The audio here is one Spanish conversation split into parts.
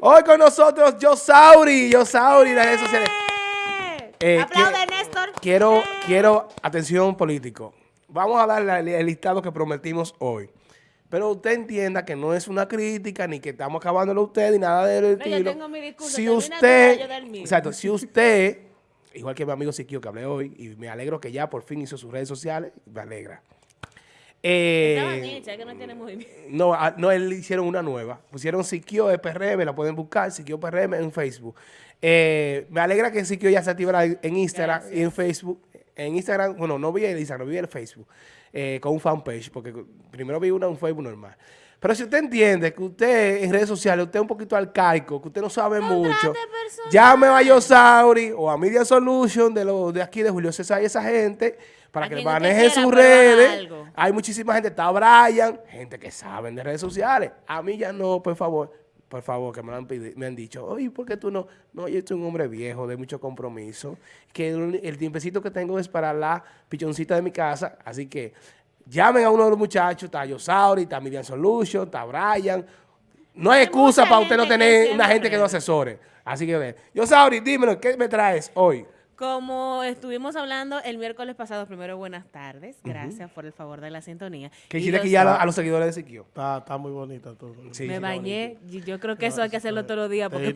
Hoy con nosotros, Yosauri, Yosauri, las redes sociales. Eh, Aplaude, Néstor. Quiero, quiero, atención político. Vamos a darle el listado que prometimos hoy. Pero usted entienda que no es una crítica, ni que estamos acabándolo a usted, ni nada de estilo. Yo tengo mi discurso, si usted, exacto, si usted, igual que mi amigo Siquio que hablé hoy, y me alegro que ya por fin hizo sus redes sociales, me alegra. Eh, que no tiene movimiento. No, ah, no, él hicieron una nueva. Pusieron Siquio de PRM, la pueden buscar, Siquio PRM en Facebook. Eh, me alegra que Siquio ya se activara en Instagram y en Facebook. En Instagram, bueno, no vi el Instagram, vi el Facebook, eh, con un fanpage, porque primero vi una en Facebook normal. Pero si usted entiende que usted en redes sociales, usted es un poquito arcaico, que usted no sabe mucho, llame a Yosauri o a Media Solution de, los de aquí de Julio César y esa gente para que manejen sus redes. Hay muchísima gente, está Brian, gente que saben de redes sociales. A mí ya no, por favor, por favor, que me han, me han dicho, oye, ¿por qué tú no? No, yo soy un hombre viejo, de mucho compromiso, que el, tiempecito que tengo es para la pichoncita de mi casa, así que llamen a uno de los muchachos, está Yosauri, está Median Solution, está Brian. No hay, excusa para usted no tener una gente que no asesore. Así que, Yosauri, dímelo, ¿qué me traes hoy? Como estuvimos hablando el miércoles pasado, primero buenas tardes, gracias por el favor de la sintonía. Que quiere aquí ya a, los seguidores de Siquio. Está, está muy bonita todo. me bañé, yo creo que eso hay que hacerlo todos los días. Porque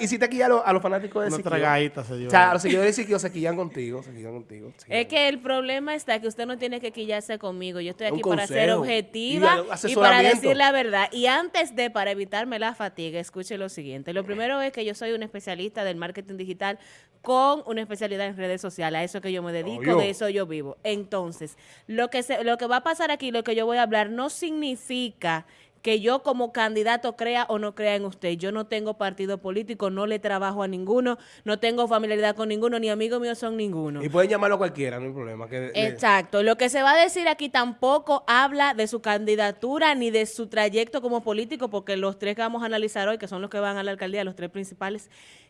¿Y si te aquí a, los, a los fanáticos de Siquio? O sea, a los seguidores de Siquio se quillan contigo, se quillan contigo. Es que el problema está que usted no tiene que quillarse conmigo. Yo estoy aquí para ser objetiva y, para decir la verdad. Y antes de, para evitarme la fatiga, escuche lo siguiente. Lo primero es que yo soy un especialista del marketing digital con una especialidad en redes sociales. A eso que yo me dedico, de eso yo vivo. Entonces, lo que, se, lo que va a pasar aquí, lo que yo voy a hablar, no significa que yo como candidato crea o no crea en usted. Yo no tengo partido político, no le trabajo a ninguno, no tengo familiaridad con ninguno, ni amigos míos son ninguno. Y pueden llamarlo cualquiera, no hay problema. Exacto. Lo que se va a decir aquí tampoco habla de su candidatura ni de su trayecto como político, porque los tres que vamos a analizar hoy, que son los que van a la alcaldía, los tres principales,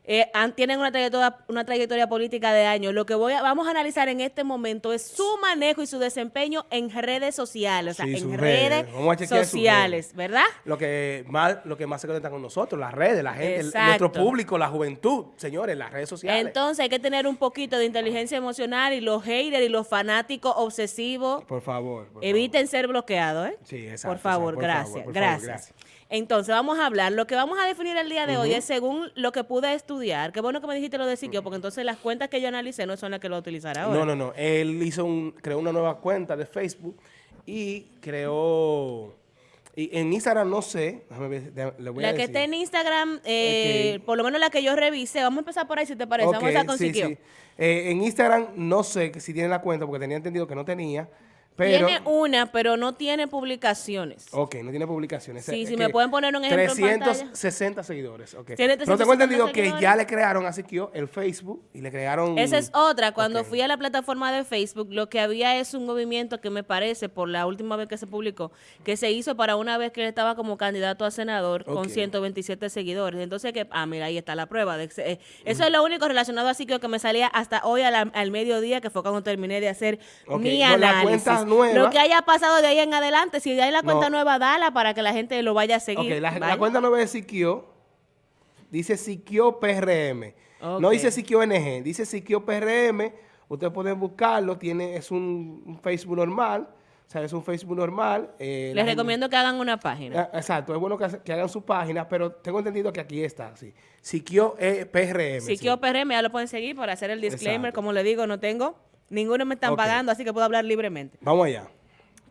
eh, tienen una trayectoria, una trayectoria política de años. Lo que voy a, vamos a analizar en este momento es su manejo y su desempeño en redes sociales, o sea, en redes, sociales, ¿verdad? Lo que más, lo que más se conecta con nosotros, las redes, la gente, nuestro público, la juventud, señores, las redes sociales. Entonces hay que tener un poquito de inteligencia emocional y los haters y los fanáticos obsesivos. Por favor. eviten ser bloqueados, ¿eh? Sí, exacto. Por favor, gracias, gracias. Entonces, vamos a hablar. Lo que vamos a definir el día de hoy es según lo que pude estudiar. Qué bueno que me dijiste lo de Siquio, porque entonces las cuentas que yo analicé no son las que lo utilizará ahora. No, no, no. Él hizo un, creó una nueva cuenta de Facebook y creó... Y en Instagram no sé, le voy la que está en Instagram, eh, por lo menos la que yo revise, vamos a empezar por ahí si te parece, vamos a empezar con Siquio. Eh, en Instagram no sé si tiene la cuenta porque tenía entendido que no tenía, tiene una, pero no tiene publicaciones. Ok, no tiene publicaciones. Sí, si me pueden poner un ejemplo 360 seguidores, ok. Pero tengo entendido que ya le crearon a Siquio el Facebook y le crearon... Esa es otra. Cuando fui a la plataforma de Facebook, lo que había es un movimiento que me parece, por la última vez que se publicó, que se hizo para una vez que él estaba como candidato a senador con 127 seguidores. Entonces, que ah, mira, ahí está la prueba. De, eh, eso es lo único relacionado a Siquio que me salía hasta hoy al, mediodía, que fue cuando terminé de hacer mi análisis. Lo que haya pasado de ahí en adelante, si hay la cuenta nueva, dala para que la gente lo vaya a seguir. la, cuenta nueva de Siquio dice Siquio PRM. No dice Siquio NG, dice Siquio PRM. Ustedes pueden buscarlo, tiene, es un, Facebook normal. O sea, es un Facebook normal. Eh, Les recomiendo que hagan una página. Ah, exacto, es bueno que, hagan su página, pero tengo entendido que aquí está, sí. Siquio eh, PRM. Siquio PRM, ya lo pueden seguir para hacer el disclaimer. Como le digo, no tengo Ninguno me están pagando, así que puedo hablar libremente. Vamos allá.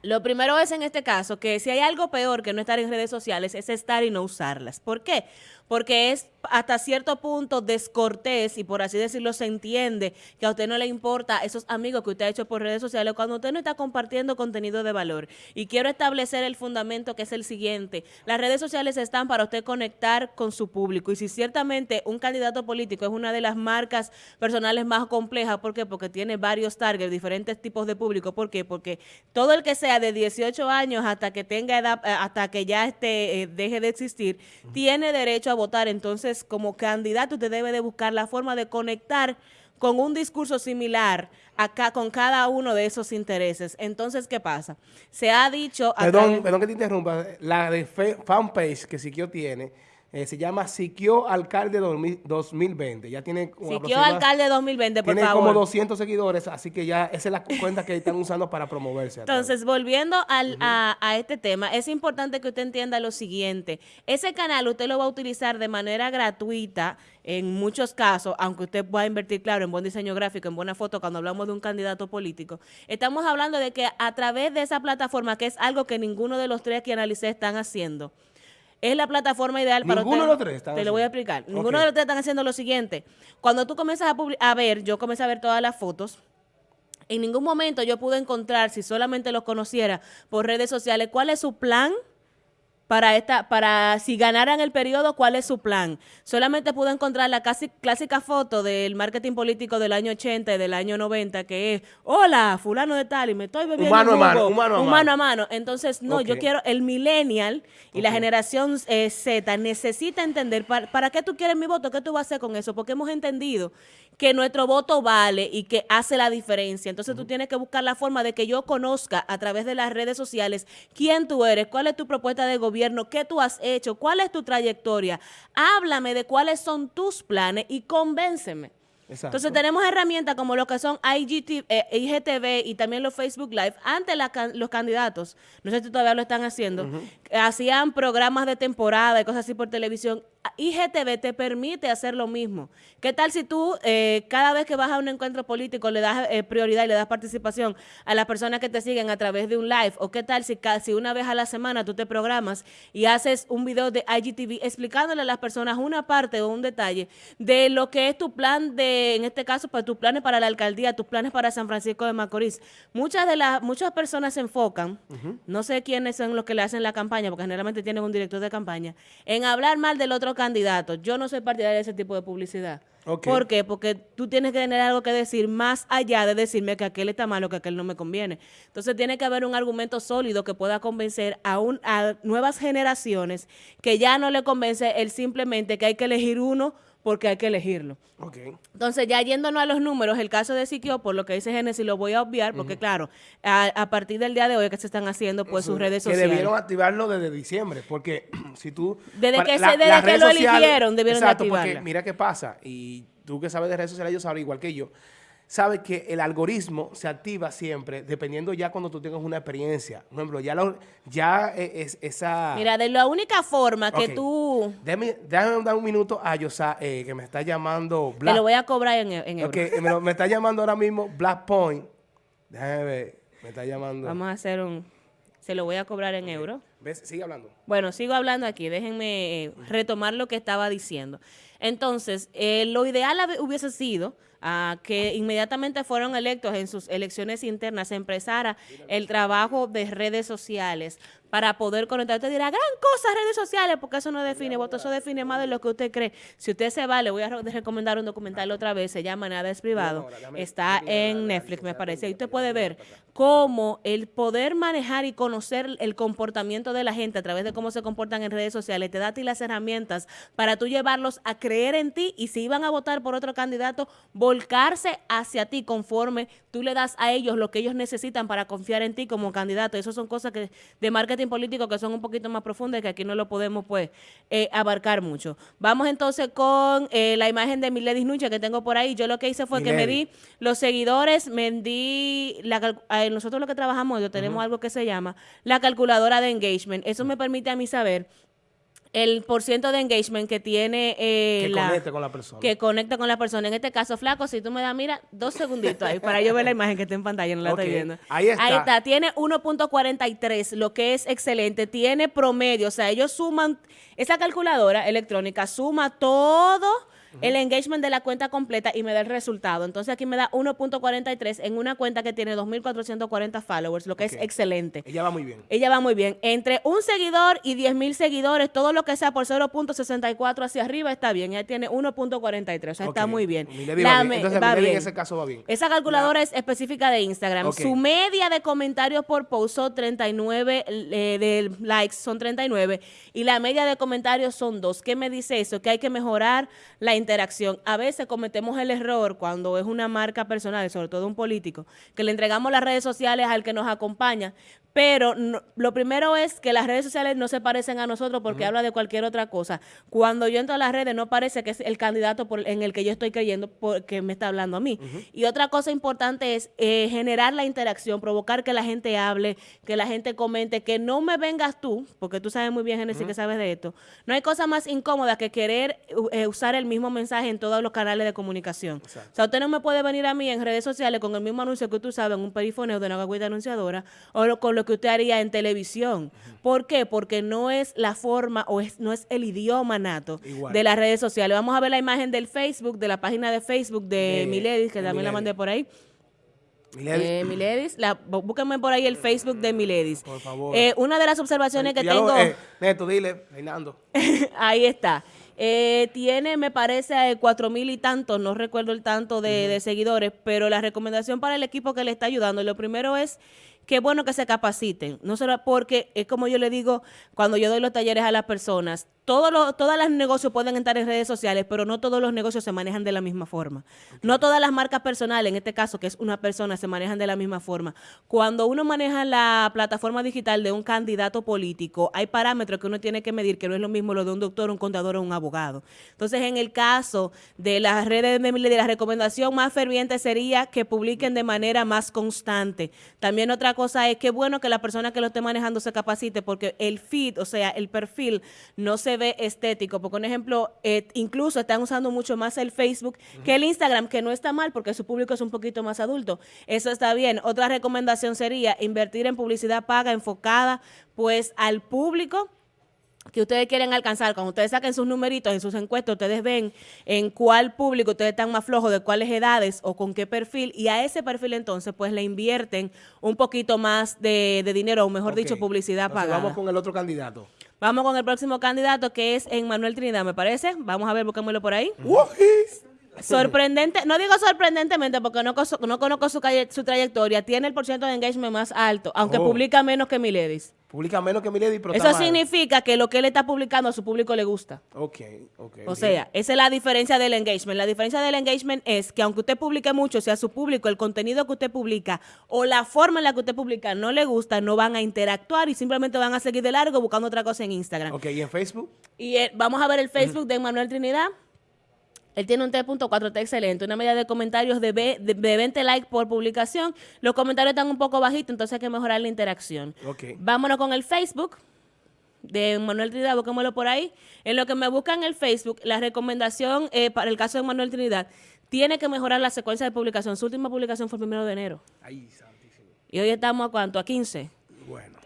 Lo primero es en este caso que si hay algo peor que no estar en redes sociales es estar y no usarlas. ¿Por qué? Porque es hasta cierto punto descortés y por así decirlo se entiende que a usted no le importa esos amigos que usted ha hecho por redes sociales cuando usted no está compartiendo contenido de valor. Y quiero establecer el fundamento que es el siguiente. Las redes sociales están para usted conectar con su público y si ciertamente un candidato político es una de las marcas personales más complejas, ¿por qué? Porque tiene varios targets, diferentes tipos de público. ¿Por qué? Porque todo el que sea de 18 años hasta que tenga edad, eh, hasta que ya este, eh, deje de existir, tiene derecho a votar. Entonces, como candidato usted debe de buscar la forma de conectar con un discurso similar acá con cada uno de esos intereses. Entonces, ¿qué pasa? Se ha dicho... Perdón, perdón que te interrumpa. La de fanpage que Siquio tiene Eh, se llama Siquio Alcalde 2000 2020. Ya tiene Siquio Alcalde 2020, por tiene favor. como 200 seguidores, así que ya esa es la cuenta que están usando para promoverse. Entonces, volviendo al- a, a este tema, es importante que usted entienda lo siguiente. Ese canal usted lo va a utilizar de manera gratuita en muchos casos, aunque usted pueda invertir, claro, en buen diseño gráfico, en buena foto, cuando hablamos de un candidato político. Estamos hablando de que a través de esa plataforma, que es algo que ninguno de los tres que analicé están haciendo, es la plataforma ideal para Ninguno usted- de los tres están Te lo voy a explicar. Ninguno de los tres están haciendo lo siguiente. Cuando tú comienzas a, a ver, yo comencé a ver todas las fotos, en ningún momento yo pude encontrar, si solamente los conociera por redes sociales, cuál es su plan para esta, para si ganaran el periodo, cuál es su plan. Solamente pude encontrar la casi clásica foto del marketing político del año 80 y del año 90, que es, hola, fulano de tal, y me estoy bebiendo Mano a mano, jugo". un mano a mano. mano a mano. Entonces, no, yo quiero, el millennial y la generación eh, Z necesita entender para, para qué tú quieres mi voto, qué tú vas a hacer con eso, porque hemos entendido que nuestro voto vale y que hace la diferencia. Entonces tú tienes que buscar la forma de que yo conozca a través de las redes sociales quién tú eres, cuál es tu propuesta de gobierno, qué tú has hecho, cuál es tu trayectoria. Háblame de cuáles son tus planes y convénceme. Exacto. Entonces tenemos herramientas como lo que son IGT, eh, IGTV y también los Facebook Live. Antes la los candidatos, no sé si todavía lo están haciendo, hacían programas de temporada y cosas así por televisión. IGTV te permite hacer lo mismo. ¿Qué tal si tú eh, cada vez que vas a un encuentro político le das eh, prioridad y le das participación a las personas que te siguen a través de un live? ¿O qué tal si, ca- si una vez a la semana tú te programas y haces un video de IGTV explicándole a las personas una parte o un detalle de lo que es tu plan de, en este caso, para tus planes para la alcaldía, tus planes para San Francisco de Macorís? Muchas de las, muchas personas se enfocan, no sé quiénes son los que le hacen la campaña, porque generalmente tienen un director de campaña, en hablar mal del otro candidato. Yo no soy partidaria de ese tipo de publicidad. Ok. ¿Por qué? Porque tú tienes que tener algo que decir más allá de decirme que aquel está malo, que aquel no me conviene. Entonces tiene que haber un argumento sólido que pueda convencer a, un, a nuevas generaciones que ya no le convence el simplemente que hay que elegir uno porque hay que elegirlo. Ok. Entonces, ya yéndonos a los números, el caso de Siquio, por lo que dice Génesis, lo voy a obviar, porque claro, a, a partir del día de hoy que se están haciendo pues sus redes que sociales. debieron activarlo desde diciembre, porque si tú... Desde para- que se- desde que lo eligieron, debieron de Exacto, activarla. porque mira qué pasa, y tú que sabes de redes sociales, ellos saben igual que yo, sabes que el algoritmo se activa siempre, dependiendo ya cuando tú tengas una experiencia. Por ejemplo, ya, lo- ya es, esa... Mira, de la única forma que tú... Déjame, déjame dar un minuto a Yosa, eh, que me está llamando Te Black. lo voy a cobrar en, en euros. Ok, eh, me, lo- me está llamando ahora mismo Black Point. Déjame ver, me está llamando. Vamos a hacer un... Se lo voy a cobrar en euros. ¿Ves? Sigue hablando. Bueno, sigo hablando aquí, déjenme eh, retomar lo que estaba diciendo. Entonces, eh, lo ideal hubiese sido ah, que inmediatamente fueron electos en sus elecciones internas, se empezara el trabajo de redes sociales para poder conectar. Usted dirá, gran cosa redes sociales, porque eso no define voto, eso define más de lo que usted cree. Si usted se va, le voy a re- recomendar un documental otra vez, se llama Nada es privado, está en Netflix, me parece, y usted puede ver cómo el poder manejar y conocer el comportamiento de la gente a través de cómo se comportan en redes sociales te da a ti las herramientas para tú llevarlos a creer en ti y si iban a votar por otro candidato, volcarse hacia ti conforme tú le das a ellos lo que ellos necesitan para confiar en ti como candidato. Esas son cosas que de marketing político que son un poquito más profundas y que aquí no lo podemos pues eh, abarcar mucho. Vamos entonces con eh, la imagen de Miledis Nuche que tengo por ahí. Yo lo que hice fue que me Milady. di los seguidores, me di la nosotros lo que trabajamos, yo tenemos algo que se llama la calculadora de engagement. Eso me permite a mí saber el porciento de engagement que tiene eh, Que la conecte con la persona. que conecta con la persona. En este caso, flaco, si tú me das, mira, dos segunditos ahí para yo ver la imagen que está en pantalla, no la Ok, estoy viendo. ahí está. Tiene 1.43, lo que es excelente. Tiene promedio, o sea, ellos suman, esa calculadora electrónica suma todo el engagement de la cuenta completa y me da el resultado. Entonces aquí me da 1.43 en una cuenta que tiene 2.440 followers, lo que es excelente. Ella va muy bien. Ella va muy bien. Entre un seguidor y 10 mil seguidores, todo lo que sea por 0.64 hacia arriba está bien. Ella tiene 1.43, o sea, está muy bien. Milady La va bien. Entonces, va en ese caso va bien. Esa calculadora es específica de Instagram. Su media de comentarios por post son 39, eh, de likes son 39 y la media de comentarios son 2. ¿Qué me dice eso? Que hay que mejorar la interacción. A veces cometemos el error cuando es una marca personal, sobre todo un político, que le entregamos las redes sociales al que nos acompaña, pero lo primero es que las redes sociales no se parecen a nosotros porque habla de cualquier otra cosa. Cuando yo entro a las redes no parece que es el candidato por, en el que yo estoy creyendo porque me está hablando a mí. Y otra cosa importante es eh, generar la interacción, provocar que la gente hable, que la gente comente, que no me vengas tú, porque tú sabes muy bien, Genesis, que sabes de esto. No hay cosa más incómoda que querer eh, usar el mismo mensaje en todos los canales de comunicación. O sea, usted no me puede venir a mí en redes sociales con el mismo anuncio que tú sabes en un perifoneo de una gagüita anunciadora o con lo que usted haría en televisión. ¿Por qué? Porque no es la forma o es, no es el idioma nato de las redes sociales. Vamos a ver la imagen del Facebook, de la página de Facebook de, Miledis, que también la mandé por ahí. Miledis, eh, búsquenme por ahí el Facebook de Miledis. Por favor. Eh, una de las observaciones que tengo... Eh, Neto, dile, Reinando. ahí está. Tiene, me parece, cuatro mil y tantos, no recuerdo el tanto de, de, seguidores, pero la recomendación para el equipo que le está ayudando, lo primero es qué bueno que se capaciten, no solo porque es como yo le digo cuando yo doy los talleres a las personas, todos los, todas las negocios pueden estar en redes sociales, pero no todos los negocios se manejan de la misma forma. No todas las marcas personales, en este caso que es una persona, se manejan de la misma forma. Cuando uno maneja la plataforma digital de un candidato político, hay parámetros que uno tiene que medir, que no es lo mismo lo de un doctor, un contador o un abogado. Entonces, en el caso de las redes de, de la recomendación más ferviente sería que publiquen de manera más constante. También otra cosa es que bueno que la persona que lo esté manejando se capacite, porque el feed, o sea, el perfil, no se ve estético. Porque, un ejemplo, eh, incluso están usando mucho más el Facebook que el Instagram, que no está mal porque su público es un poquito más adulto. Eso está bien. Otra recomendación sería invertir en publicidad paga enfocada pues al público que ustedes quieren alcanzar, cuando ustedes saquen sus numeritos en sus encuestas, ustedes ven en cuál público ustedes están más flojos, de cuáles edades o con qué perfil, y a ese perfil entonces pues le invierten un poquito más de, dinero, o mejor dicho, publicidad pagada. Vamos con el otro candidato. Vamos con el próximo candidato que es Manuel Trinidad, me parece. Vamos a ver, busquémoslo por ahí. Sorprendente, no digo sorprendentemente porque no, no conozco su, su, trayectoria, tiene el porcentaje de engagement más alto, aunque oh. publica menos que Miledis. Publica menos que Milady, pero Eso significa que lo que él está publicando a su público le gusta. Ok, ok. O sea, esa es la diferencia del engagement. La diferencia del engagement es que aunque usted publique mucho, sea su público, el contenido que usted publica o la forma en la que usted publica no le gusta, no van a interactuar y simplemente van a seguir de largo buscando otra cosa en Instagram. Ok, ¿y en Facebook? Y eh, vamos a ver el Facebook de Manuel Trinidad. Él tiene un 3.4, está excelente. Una media de comentarios de, de, 20 likes por publicación. Los comentarios están un poco bajitos, entonces hay que mejorar la interacción. Okay. Vámonos con el Facebook de Manuel Trinidad, busquémoslo por ahí. En lo que me buscan en el Facebook, la recomendación eh, para el caso de Manuel Trinidad, tiene que mejorar la secuencia de publicación. Su última publicación fue el primero de enero. Ay, santísimo. Y hoy estamos a cuánto? A 15.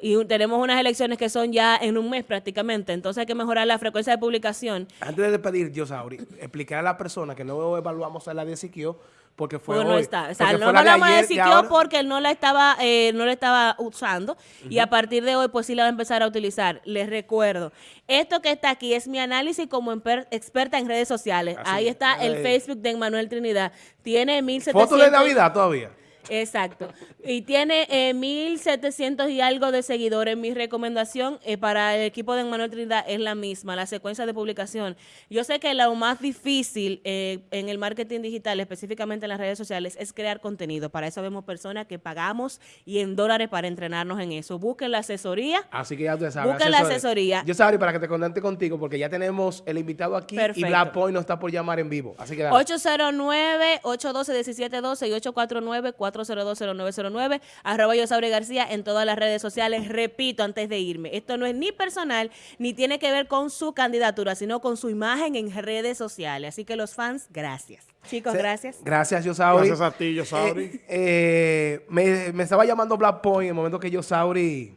Y tenemos unas elecciones que son ya en un mes prácticamente, entonces hay que mejorar la frecuencia de publicación. Antes de despedir, yo, Sauri, explicar a la persona que no evaluamos a la de Siquio porque fue no está. O sea, no hablamos de Siquio porque él no la estaba, eh, no la estaba usando y a partir de hoy pues sí la va a empezar a utilizar. Les recuerdo, esto que está aquí es mi análisis como experta en redes sociales. Ahí está el Facebook de Manuel Trinidad. Tiene 1700... ¿Foto de Navidad todavía? Exacto. Y tiene eh, 1.700 y algo de seguidores. Mi recomendación eh, para el equipo de Manuel Trinidad es la misma, la secuencia de publicación. Yo sé que lo más difícil eh, en el marketing digital, específicamente en las redes sociales, es crear contenido. Para eso vemos personas que pagamos y en dólares para entrenarnos en eso. Busquen la asesoría. Así que ya tú sabes. Busquen la asesoría. Yo sabes para que te contente contigo, porque ya tenemos el invitado aquí y Black Point nos está por llamar en vivo. Así que 809-812-1712 y 849 4020909 arroba yo Sabre García en todas las redes sociales. Repito antes de irme, esto no es ni personal ni tiene que ver con su candidatura, sino con su imagen en redes sociales. Así que los fans, gracias. Chicos, gracias. Gracias, Yosauri. Gracias a ti, Yosauri. Eh, eh, me, me, estaba llamando Black Point en el momento que Yosauri,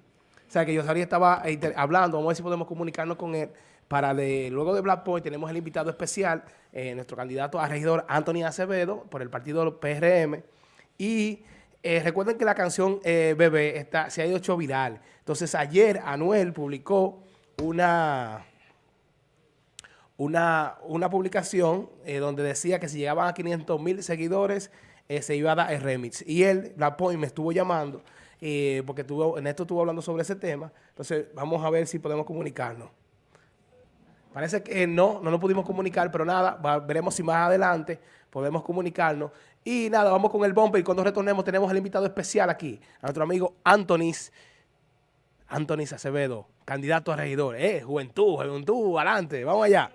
o sea, que Yosauri estaba hablando, vamos a ver si podemos comunicarnos con él. Para de, luego de Black Point tenemos el invitado especial, eh, nuestro candidato a regidor Anthony Acevedo, por el partido PRM. Y eh, recuerden que la canción eh, Bebé está, se ha hecho viral. Entonces ayer Anuel publicó una, una, una publicación eh, donde decía que si llegaban a 500 mil seguidores se iba a dar el remix. Y él, la Point, me estuvo llamando porque tuvo, esto estuvo hablando sobre ese tema. Entonces vamos a ver si podemos comunicarnos. Parece que no, no nos pudimos comunicar, pero nada, veremos si más adelante podemos comunicarnos. Y nada, vamos con el bumper y cuando retornemos tenemos al invitado especial aquí, a nuestro amigo Antonis, Antonis Acevedo, candidato a regidor. Eh, juventud, juventud, adelante, vamos allá.